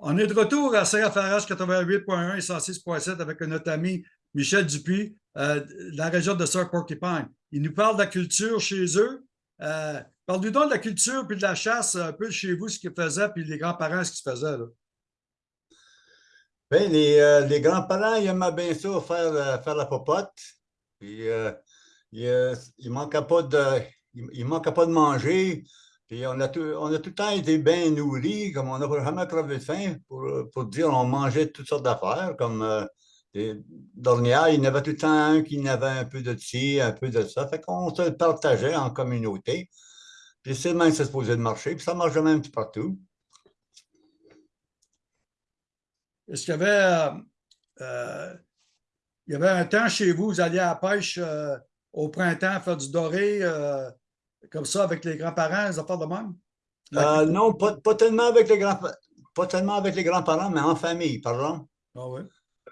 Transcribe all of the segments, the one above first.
On est de retour à CFRH 88.1 et 106.7 avec notre ami Michel Dupuis euh, de la région de Sir Porcupine. Il nous parle de la culture chez eux. Euh, Parle-nous donc de la culture puis de la chasse un peu chez vous, ce qu'ils faisaient, puis les grands-parents, ce qu'ils faisaient. Bien, les, euh, les grands-parents, ils aimaient bien ça, faire, faire la popote. Puis, euh, il ne manquait, pas de, pas de manger. Puis on a, tout, on a tout le temps été bien nourris, comme on n'a jamais crevé de faim, pour, pour dire on mangeait toutes sortes d'affaires, comme euh, des dernières, il y en avait tout le temps un qui n'avait un peu de ci, un peu de ça. Fait qu'on se partageait en communauté. Puis c'est même se posait de marcher, puis ça marche même partout. Est-ce qu'il y avait, euh, euh, il y avait un temps chez vous, vous alliez à la pêche au printemps, faire du doré, comme ça, avec les grands-parents, les affaires de même? Euh, non, pas, pas, tellement avec les grands pas tellement avec les grands-parents, mais en famille, pardon. Ah oui.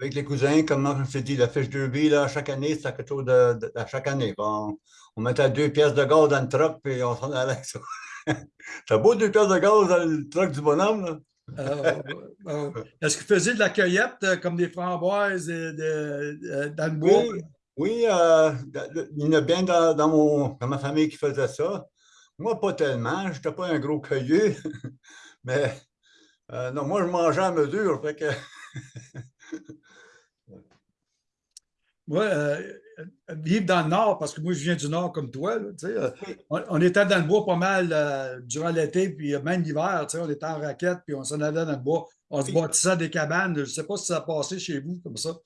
Avec les cousins, comme je t'ai dit, la fiche derby, là, chaque année, c'est quelque chose de, de, de chaque année. Bon, on mettait deux pièces de gaz dans le truck, puis on s'en allait avec ça. T'as beau deux pièces de gaz dans le truck du bonhomme, là. Euh, euh, Est-ce que vous faisiez de la cueillette euh, comme des framboises et de, dans le bois? Oui, oui euh, il y en a bien dans, dans, mon, dans ma famille qui faisait ça. Moi, pas tellement. Je n'étais pas un gros cueilleux. Mais euh, non, moi, je mangeais à mesure. Fait que Moi, euh, vivre dans le Nord, parce que moi, je viens du Nord comme toi, là, euh, on, on, était dans le bois pas mal euh, durant l'été, puis même l'hiver, on était en raquette, puis on s'en allait dans le bois. On se bâtissait des cabanes. Je ne sais pas si ça a passé chez vous comme ça.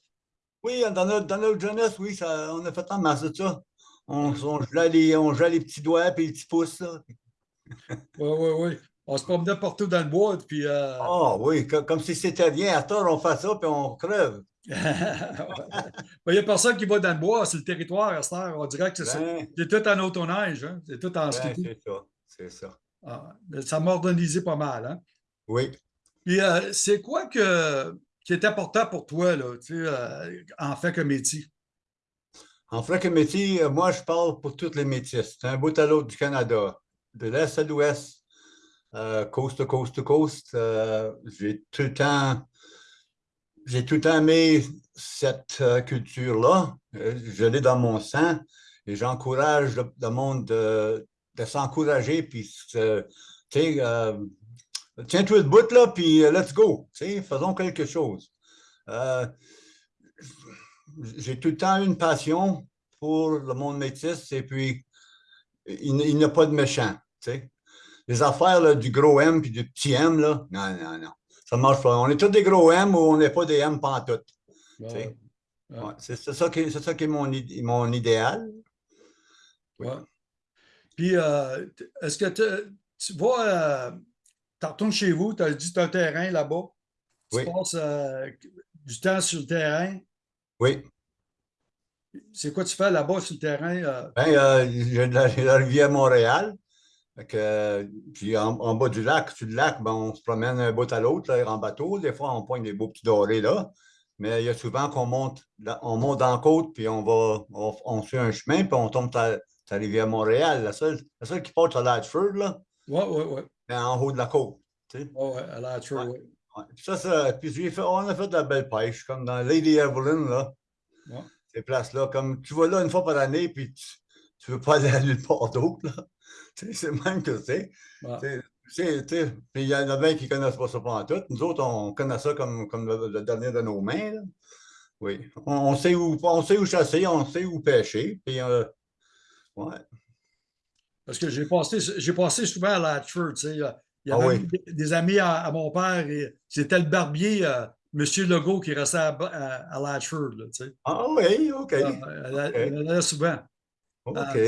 Oui, dans notre, dans notre jeunesse, oui, ça, on a fait en masse de ça. On, on, gelait les, on gelait les petits doigts et les petits pouces. Oui, oui, oui. On se promenait partout dans le bois. Puis, euh... Oh oui, comme, comme si c'était rien. À tort, on fait ça, puis on crève. Il n'y a personne qui va dans le bois, c'est le territoire, à cette heure. On dirait que c'est ben, tout en autoneige, hein? c'est tout en ski. Ben, c'est ça, c'est ça. Ah, ça m'a organisé pas mal. Hein? Oui. Puis euh, c'est quoi que, qui important pour toi, là, tu sais, euh, en fait que métier? En fait que métier, euh, moi, je parle pour tous les métiers. C'est un bout à l'autre du Canada, de l'Est à l'Ouest, euh, coast to coast to coast. J'ai tout le temps j'ai tout aimé cette euh, culture-là. Euh, je l'ai dans mon sang et j'encourage le, le, monde de, de s'encourager. Puis, euh, tu sais, euh, tiens-toi le bout là, puis euh, let's go. Tu sais, faisons quelque chose. Euh, j'ai tout le temps eu une passion pour le monde métis et puis il, il n'y a pas de méchant. Tu sais. Les affaires là, du gros M puis du petit M, là, non, non, non ça ne marche pas. On est tous des gros M ou on n'est pas des M pantoute. Ouais. C'est ça qui, ça qui est mon, mon idéal. Ouais. Puis, euh, est-ce que tu euh, tu retournes chez vous, tu as dit que tu as un terrain là-bas. Tu oui. passes euh, du temps sur le terrain. Oui. C'est quoi tu fais là-bas sur le terrain? Euh? Ben, j'ai la, la rivière Montréal. Que, puis en, en, bas du lac, sur le lac, ben, on se promène un bout à l'autre en bateau. Des fois, on pointe des beaux petits dorés là. Mais il y a souvent qu'on monte, on monte dans la côte, puis on va, on, on fait un chemin, puis on tombe à la rivière Montréal. La seule, la seule qui porte à Latchford, là. Oui, oui, oui. En haut de la côte. Tu sais. Oui, à. Ouais. Ça, ça, puis fait, on a fait de la belle pêche, comme dans Lady Evelyn, là. Ces places-là. Comme tu vas là une fois par année, puis tu ne veux pas aller à nulle part d'autre, là. C'est même que c'est. Puis il y en a bien qui ne connaissent pas ça pendant tout. Nous autres, on connaît ça comme, comme le, le dernier de nos mains. Là. Oui. On, on, sait où, on sait où chasser, on sait où pêcher. Puis, euh, ouais. Parce que j'ai passé, j'ai passé souvent à Latchford. Tu sais. Il y avait ah oui. des, des, amis à, à, mon père et c'était le barbier, euh, M. Legault, qui restait à, à, à Latchford. Là, tu sais. Ah oui, OK. Euh, okay. Il allait souvent. OK.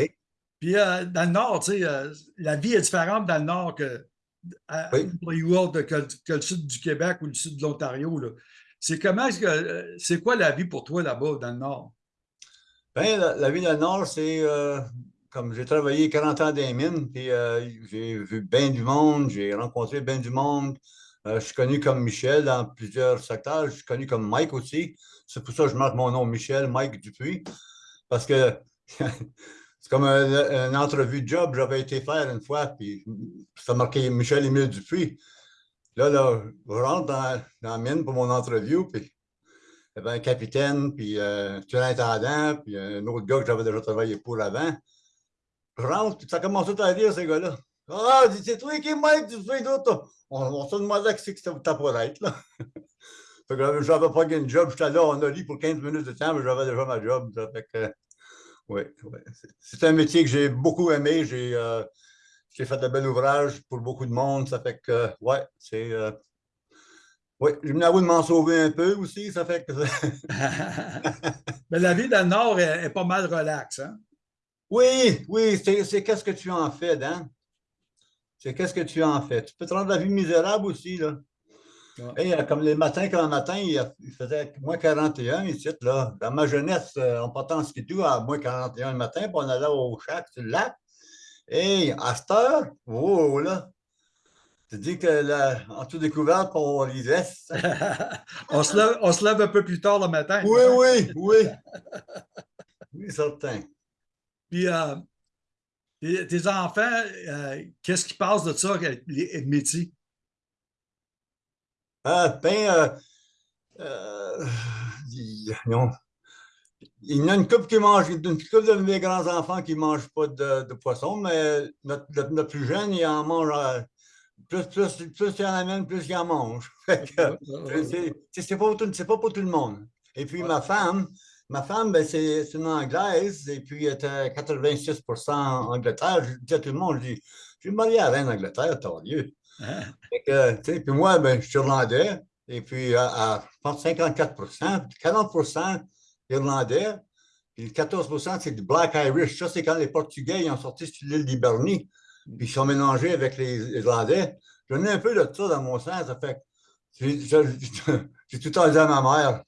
Puis euh, dans le Nord, tu sais, euh, la vie est différente dans le Nord que, oui. que, que, le sud du Québec ou le sud de l'Ontario. C'est comment, c'est quoi la vie pour toi là-bas, dans le Nord? Bien, la, la, vie dans le Nord, c'est euh, comme j'ai travaillé 40 ans dans les mines, puis euh, j'ai vu bien du monde, j'ai rencontré bien du monde. Euh, je suis connu comme Michel dans plusieurs secteurs. Je suis connu comme Mike aussi. C'est pour ça que je marque mon nom Michel, Mike Dupuis. Parce que C'est comme une entrevue de job, j'avais été faire une fois, puis ça marquait Michel-Émile Dupuis. là, là, je rentre dans, la mine pour mon entrevue, puis il y avait un capitaine, puis euh, un intendant, puis un autre gars que j'avais déjà travaillé pour avant. Je rentre, puis ça commence à rire, ces gars-là. Ah, c'est toi qui es maître, tu fais d'autres. On, on se demandait ce que c'était pour être, là. fait que j'avais pas gagné une job, j'étais là, on a dit pour 15 minutes de temps, mais j'avais déjà ma job. Ça fait que, oui, oui. C'est un métier que j'ai beaucoup aimé. J'ai euh, fait de bel ouvrage pour beaucoup de monde. Ça fait que, ouais, c'est. Euh, oui, j'ai mis de m'en sauver un peu aussi, ça fait que. Mais la vie dans le Nord est, pas mal relaxe, hein? Oui, oui, c'est qu'est-ce que tu en fais, Dan? C'est qu'est-ce que tu en fais? Tu peux te rendre la vie misérable aussi, là. Et, euh, comme les matins, comme un matin, il, faisait moins 41 ici, là. Dans ma jeunesse, euh, on partait en skidoo à moins 41 le matin, puis on allait au chac sur le lac. Et à cette heure, oh là, tu dis que là, en tout découverte, on lisait. on, se lève, on se lève un peu plus tard le matin. Oui, oui, oui. Oui, certain. Puis, euh, tes enfants, qu'est-ce qui passe de ça, les métiers? Ah, ben, euh, euh, il, non. Il y a une couple qui mange, une couple de mes grands-enfants qui ne mangent pas de, poisson, mais notre, notre, plus jeune, il en mange. Euh, plus, plus, plus il en amène, plus il en mange. C'est pas, pas pour tout le monde. Et puis ma femme, ma femme, ben, c'est une Anglaise, et puis elle était 86 en Angleterre. Je dis à tout le monde, je dis, je suis marié à reine d'Angleterre, t'as lieu. puis moi, ben, je suis irlandais, et puis à, pense 54% 40% irlandais, puis 14% c'est du Black Irish. Ça, c'est quand les Portugais ils ont sorti sur l'île d'Hibernie, puis ils sont mélangés avec les Irlandais. J'en ai un peu de ça dans mon sens. Ça fait j'ai tout le temps dit à ma mère,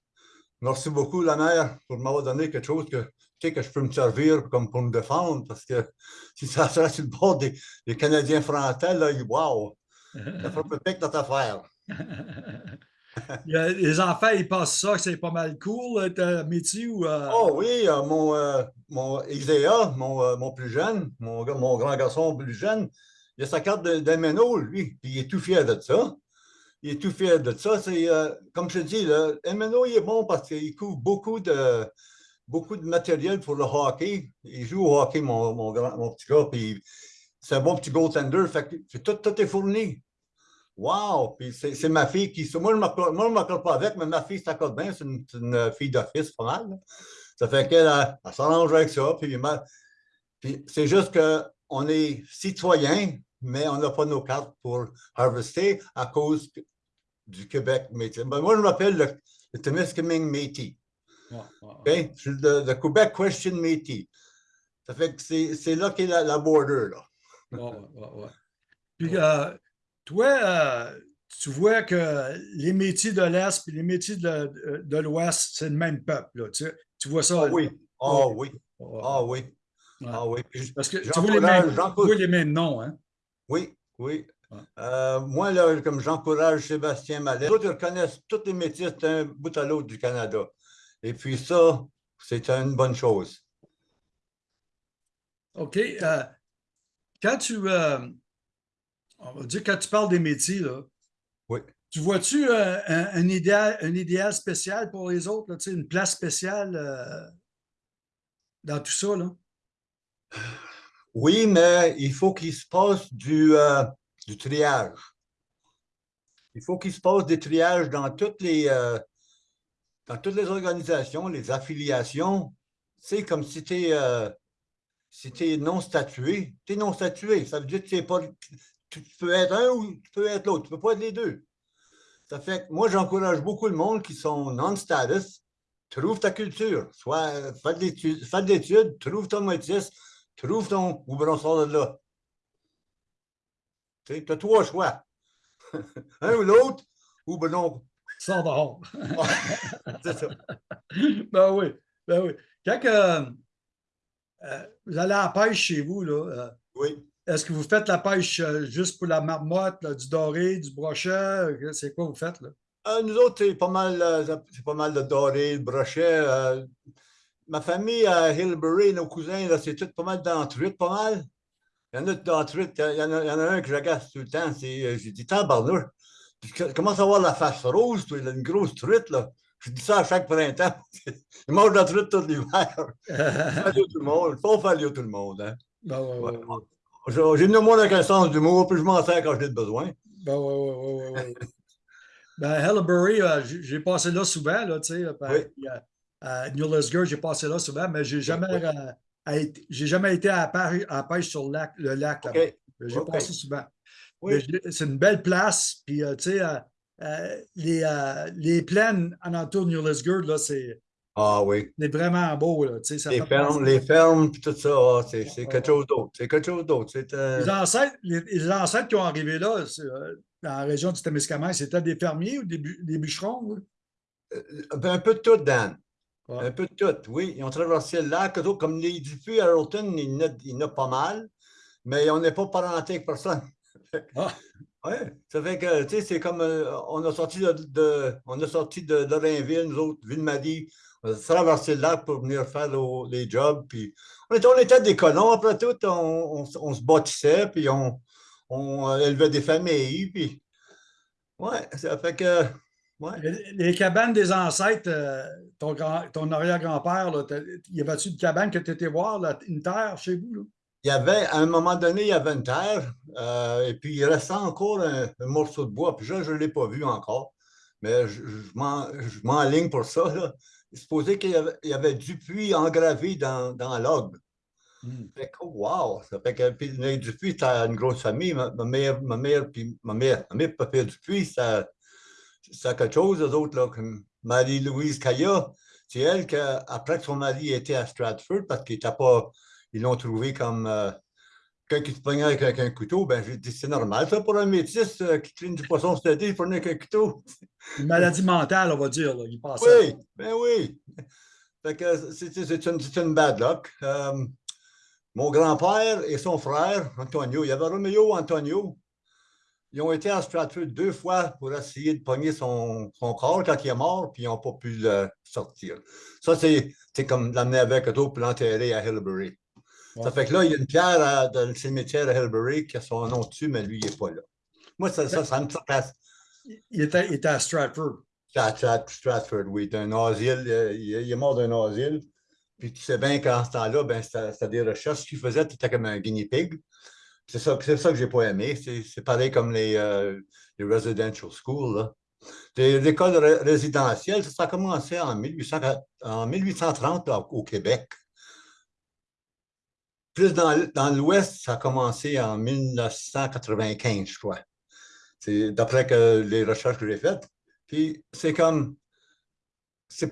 merci beaucoup, la mère, pour m'avoir donné quelque chose que, que je peux me servir comme pour me défendre, parce que si ça serait sur le bord des, Canadiens français, là, wow! Ça ferait peut-être notre affaire. Les enfants, ils pensent ça, que c'est pas mal cool, ton métier ou. Euh? Oh oui, euh, mon, euh, mon mon, mon, plus jeune, mon, mon, grand garçon plus jeune, il a sa carte d'MNO, lui, puis il est tout fier de ça. Il est tout fier de ça. C'est, comme je dis, le MNO, il est bon parce qu'il couvre beaucoup de, beaucoup de matériel pour le hockey. Il joue au hockey, mon, mon, mon petit gars, puis c'est un bon petit goaltender. Fait que tout, tout est fourni. Wow! Puis c'est ma fille qui. Moi, je ne m'accorde pas avec, mais ma fille s'accorde bien. C'est une, fille d'office, pas mal. Ça fait qu'elle s'arrange avec ça. Puis, puis c'est juste qu'on est citoyen, mais on n'a pas nos cartes pour harvester à cause du Québec Métis. Ben, moi, je m'appelle le, le Témiscamingue Métis. Okay? Je suis le, Québec Question Métis. Ça fait que c'est là qu'est la, la border. Là. ouais, ouais, Puis, euh, toi, euh, tu vois que les métiers de l'Est et les métiers de, de l'Ouest, c'est le même peuple. Là, tu, tu, vois ça? Ah oui. Ah oui. Ah oui. Ah oui. Parce que tu vois les, mêmes, vois les mêmes noms, hein? Oui, oui. Euh, moi, là, comme j'encourage Sébastien Mallet, ils reconnaissent tous les métiers d'un bout à l'autre du Canada. Et puis ça, c'est une bonne chose. OK. Euh, quand tu, on va dire, quand tu parles des métiers, là, oui. tu vois-tu euh, un, idéal, un idéal spécial pour les autres, là, une place spéciale euh, dans tout ça? Là? Oui, mais il faut qu'il se passe du, euh, du triage. Il faut qu'il se passe des triages dans toutes les, dans toutes les organisations, les affiliations. C'est comme si tu es, si non statué. Tu es non statué. Ça veut dire que tu pas, tu peux être un ou tu peux être l'autre. Tu ne peux pas être les deux. Ça fait que moi, j'encourage beaucoup le monde qui sont non-status. Trouve ta culture. Soit fais de l'étude, trouve ton métis, trouve ton ou ben sort de là? Tu as trois choix. un ou l'autre, ou ben non. Sors dehors. C'est ça. Ben oui. Ben oui. Quand euh, euh, vous allez à la pêche chez vous, là, euh, oui. Est-ce que vous faites la pêche euh, juste pour la marmotte, du doré, du brochet? C'est quoi vous faites? Là? Nous autres, c'est pas mal, c'est pas mal de doré, de brochet. ma famille à Hillbury, nos cousins, c'est tout pas mal d'entruites, pas mal. Il y en a d'entruites. Il y en a, il y en a un que j'agace tout le temps. C'est, j'ai dit, tabarnouche, Tu commences à avoir la face rose, toi, il a une grosse truite, là. Je dis ça à chaque printemps. Il mange la truite tout l'hiver. tout le monde. Faut faire tout le monde. Hein? Ben, ouais, ouais, ouais. J'ai moins un sens d'humour, puis je m'en sers quand j'ai besoin. Ben, ouais, ouais, ouais, ouais. ben, euh, j'ai passé là souvent, là, tu sais. Oui. À New j'ai passé là souvent, mais j'ai jamais, euh, j'ai jamais été à la pêche, sur le lac. Le lac J'ai passé souvent. C'est une belle place, puis euh, tu sais, les, les plaines en entour de New Lisgar, là, c'est ah oui. C'est vraiment beau. Là, ça les, fermes, les fermes, puis tout ça, ah, c'est quelque chose d'autre. C'est quelque chose d'autre. Euh... Les, ancêtres, les, ancêtres qui ont arrivé là, euh, dans la région du Témiscamingue, c'était des fermiers ou des, des bûcherons? Euh, un peu de tout, Dan. Un peu de tout, oui. Ils ont traversé le lac. Comme les Dupuis à Rolton, il y en a pas mal, mais on n'est pas parenté avec personne. Ah. Oui, ça fait que, tu sais, c'est comme, euh, on a sorti de, de, on a sorti de, de Rainville, nous autres, Ville-Marie, on a traversé le lac pour venir faire les jobs. Puis on, était, on était des colons, après tout, on, on, se bâtissait, puis on, on, élevait des familles. Puis, ouais, ça fait que. Ouais. Les, cabanes des ancêtres, euh, ton, ton arrière-grand-père, y avait-tu une cabane que tu étais voir, une terre chez vous? Là? Il y avait, à un moment donné, il y avait une terre, euh, et puis il restait encore un, morceau de bois, puis je ne l'ai pas vu encore, mais je, je m'enligne pour ça. Là supposé qu'il y, avait du puits engravé dans, dans l'ogre. Hmm. Fait que, wow! Ça fait que, puis, Dupuis, c'était une grosse famille. Ma, mère, ma mère, puis ma mère, ma mère, papa Dupuis, ça, ça quelque chose, eux autres, là, comme Marie-Louise Caillat. C'est elle qui, après que son mari était à Stratford, parce qu'il n'était pas, ils l'ont trouvé comme euh, quelqu'un qui se prenait avec, un couteau, ben j'ai dit c'est normal ça pour un métis euh, qui cligne du poisson c'était il prenait avec un couteau. Une maladie mentale, on va dire, là, il Oui, ben oui. c'est une, une, bad luck. Euh, mon grand-père et son frère, Antonio, il y avait Romeo Antonio. Ils ont été à Stratford deux fois pour essayer de pogner son, son corps quand il est mort, puis ils n'ont pas pu le sortir. Ça, c'est comme l'amener avec eux pour l'enterrer à Hillbury. Ça fait que là, il y a une pierre dans le cimetière de Hillbury qui a son nom dessus, mais lui, il n'est pas là. Moi, ça, ça, ça me passe. Il était, il était à Stratford. À Stratford, oui. un asile. Euh, il, est mort d'un asile. Puis tu sais bien qu'en ce temps-là, ben, c'était des recherches qu'il faisait. Tu étais comme un guinea pig. C'est ça, ça que j'ai pas aimé. C'est pareil comme les, euh, les residential schools. L'école résidentielle, ça a commencé en, 1800, en 1830 au Québec. Plus dans, l'Ouest, ça a commencé en 1995, je crois. C'est d'après les recherches que j'ai faites. Puis c'est comme. je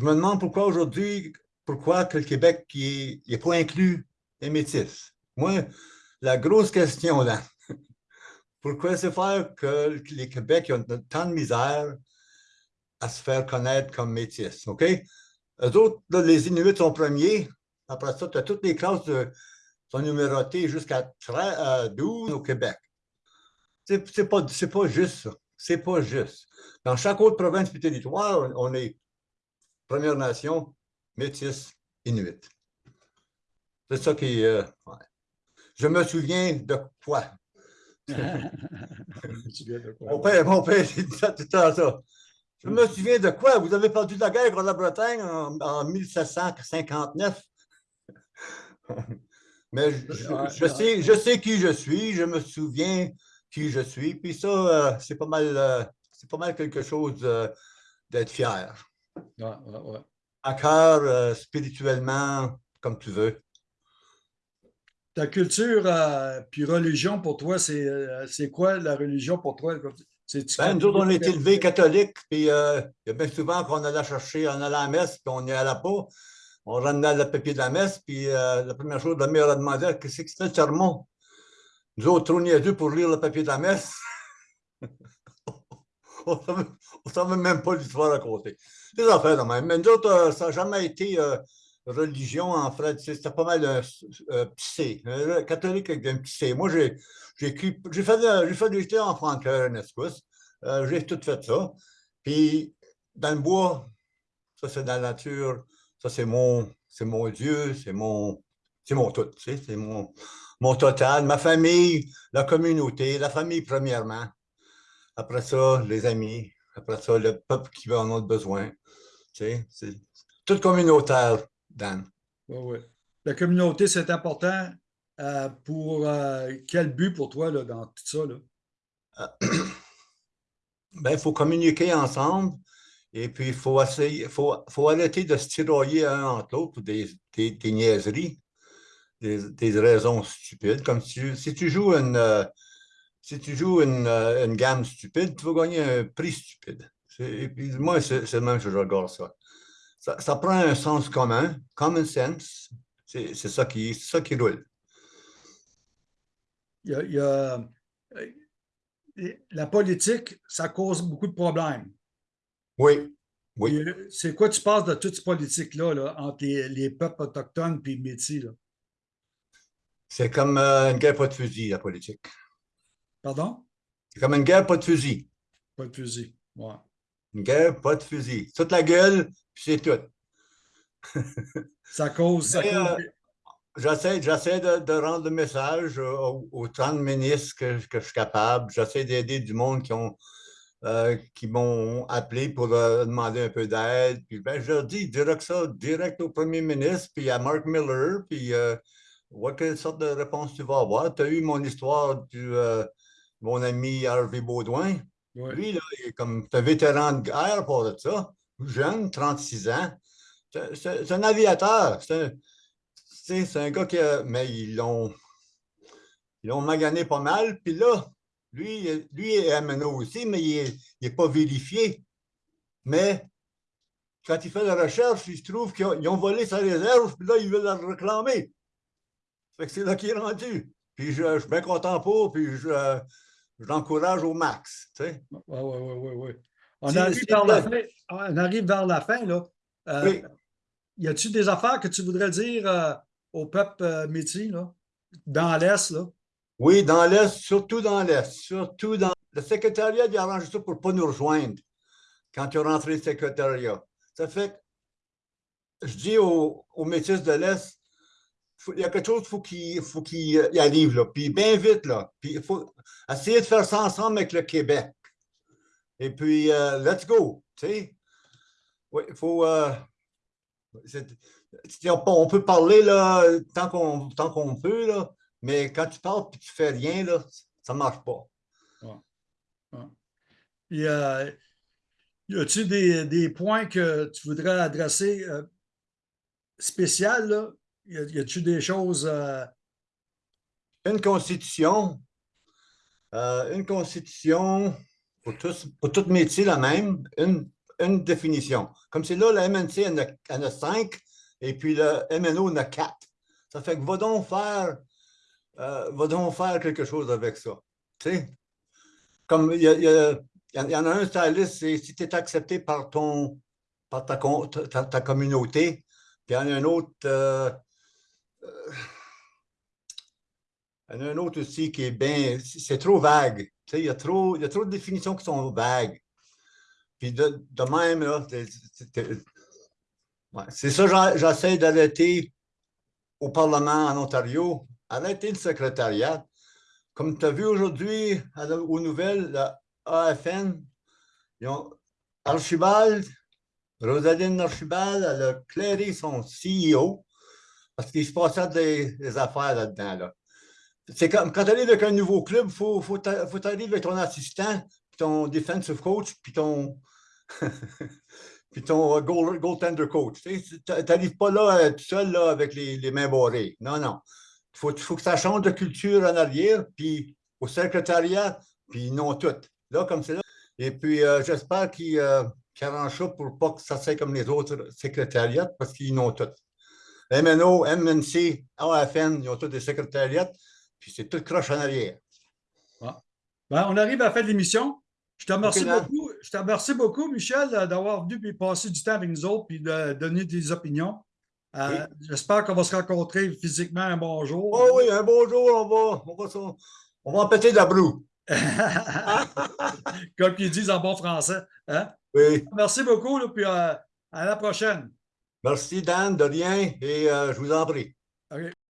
me demande pourquoi aujourd'hui, pourquoi que le Québec n'est pas inclus les métis. Moi, la grosse question là, pourquoi c'est faire que les Québec ont tant de misère à se faire connaître comme métis, OK? Eux autres, les Inuits sont premiers, après ça, tu as toutes les classes sont numérotées jusqu'à 12 au Québec. C'est pas, pas juste ça. C'est pas juste. Dans chaque autre province et territoire, on est Première Nation, Métis, Inuit. C'est ça qui. Euh, Je me souviens de quoi? mon père, mon père, dit tout le temps ça. Je me souviens de quoi? Vous avez perdu la guerre contre la Bretagne en, en 1759. Mais je, sais, je sais qui je suis, je me souviens qui je suis, puis ça, euh, c'est pas mal euh, c'est pas mal quelque chose euh, d'être fier. Ouais, ouais, À cœur, spirituellement, comme tu veux. Ta culture puis religion pour toi, c'est quoi la religion pour toi? Ben, nous autres, on est élevés catholiques, puis il y a bien souvent qu'on allait chercher, on allait à la messe, puis on n'y allait pas on ramenait le papier de la messe, puis euh, la première chose, la mère a demandé qu'est-ce que c'était le sermon. Nous autres, trop niaiseux pour lire le papier de la messe. on ne savait même pas l'histoire à côté. Des affaires de même. Mais nous autres, euh, ça n'a jamais été euh, religion, en fait. C'était pas mal un petit C. catholique avec un C. Moi, j'ai fait, fait des jetés en franqueur, en j'ai tout fait ça. Puis, dans le bois, ça, c'est dans la nature. Ça, c'est mon, mon Dieu, c'est mon, mon tout, tu c'est mon, mon total, ma famille, la communauté, la famille premièrement. Après ça, les amis. Après ça, le peuple qui en a besoin. Tu sais, c'est tout communautaire, Dan. Oui, oui. La communauté, c'est important. Euh, pour euh, quel but pour toi là, dans tout ça? Là? ben, il faut communiquer ensemble et puis il faut essayer, faut, faut arrêter de se tiroyer un entre l'autre pour des, des, des, niaiseries, des, des, raisons stupides. Comme si, si tu joues une, euh, si tu joues une, une, gamme stupide, tu vas gagner un prix stupide. Et puis moi, c'est le même que je regarde ça. Ça. ça. prend un sens commun, common sense, c'est ça, qui, ça qui roule. Il y a, il y a la politique, ça cause beaucoup de problèmes. Oui. oui. C'est quoi tu penses de toute cette politique-là là, entre les, les, peuples autochtones et les métis? C'est comme euh, une guerre pas de fusil, la politique. Pardon? C'est comme une guerre pas de fusil. Pas de fusil, ouais. Une guerre pas de fusil. Toute la gueule, puis c'est tout. ça cause... Ça cause... Euh, J'essaie, de, de, rendre le message autant de ministres que, que je suis capable. J'essaie d'aider du monde qui ont euh, qui m'ont appelé pour euh, demander un peu d'aide. Puis ben, je leur dis direct ça, direct au premier ministre, puis à Mark Miller, puis euh, vois quelle sorte de réponse tu vas avoir. Tu as eu mon histoire du euh, mon ami Harvey Baudouin? Lui, là, il est comme un vétéran de guerre pour ça, jeune, 36 ans. C'est un aviateur. C'est un, gars qui a, mais ils l'ont ils l'ont magané pas mal. Puis là, lui, lui est MNO aussi, mais il n'est pas vérifié. Mais quand il fait la recherche, il se trouve qu'ils ont volé sa réserve, puis là, ils veulent la réclamer. C'est là qu'il est rendu. Puis je, je, suis bien content pour, puis je, je l'encourage au max. Tu sais. Oui, oui, oui, oui. On, arrive vers la fin, on arrive vers la fin, là. Euh, oui. Y a-t-il des affaires que tu voudrais dire euh, au peuple euh, métis, là, dans l'Est, là? Oui, dans l'Est, surtout dans l'Est, surtout dans... Le secrétariat, il a arrangé ça pour ne pas nous rejoindre quand il est rentré le secrétariat. Ça fait que je dis aux, aux métis de l'Est, il y a quelque chose faut qu'il faut qu'il y arrive, là, puis bien vite, là. Puis il faut essayer de faire ça ensemble avec le Québec. Et puis, uh, let's go, tu sais. Oui, il faut... Uh, on peut parler là, tant qu'on peut, là, mais quand tu parles et tu fais rien, là, ça ne marche pas. Ouais. Euh, y a-tu des, des, points que tu voudrais adresser euh, spécial? Là? Y a-tu des choses. Euh... Une constitution. Euh, une constitution pour, tous, pour tout métier, la même. Une, une définition. Comme c'est là, la MNC en a, cinq et puis le MNO en a quatre. Ça fait que va donc faire euh, va donc faire quelque chose avec ça. Tu sais? Comme il y, a, y a, y en a un styliste, c'est si tu es accepté par ton par ta, ta, communauté, puis il y en a un autre. Euh, il y en a un autre aussi qui est bien. C'est trop vague. Tu sais, il, y a trop, il y a trop de définitions qui sont vagues. Puis de, même, c'est ça, j'essaie d'arrêter au Parlement en Ontario, arrêter le secrétariat. Comme tu as vu aujourd'hui aux nouvelles, la AFN, Archibald, Rosaline Archibald, elle a clairé son CEO parce qu'il se passait des, affaires là-dedans. Là. C'est comme quand tu arrives avec un nouveau club, il faut, faut, faut arriver avec ton assistant, ton defensive coach, puis ton, puis ton goal, goaltender coach. Tu n'arrives pas là tout seul là, avec les, mains barrées. Non, non. Il faut, que ça change de culture en arrière, puis au secrétariat, puis non tout. Là, comme c'est là. Et puis, euh, j'espère qu'ils euh, arrangent ça pour pas que ça soit comme les autres secrétariats, parce qu'ils n'ont MNO, MNC, AFN, ils ont tous des secrétariats, puis c'est tout croche en arrière. Ah. Ben, on arrive à la fin de l'émission. Je te remercie okay, beaucoup. Je te remercie beaucoup, Michel, d'avoir venu et passer du temps avec nous autres et de donner des opinions. Euh, oui. J'espère qu'on va se rencontrer physiquement un bon jour. Oh oui, un bon jour, on va, on va, on va en péter de la broue. Comme ils disent en bon français. Hein? Oui. Merci beaucoup, là, puis euh, à la prochaine. Merci, Dan, de rien, et euh, je vous en prie.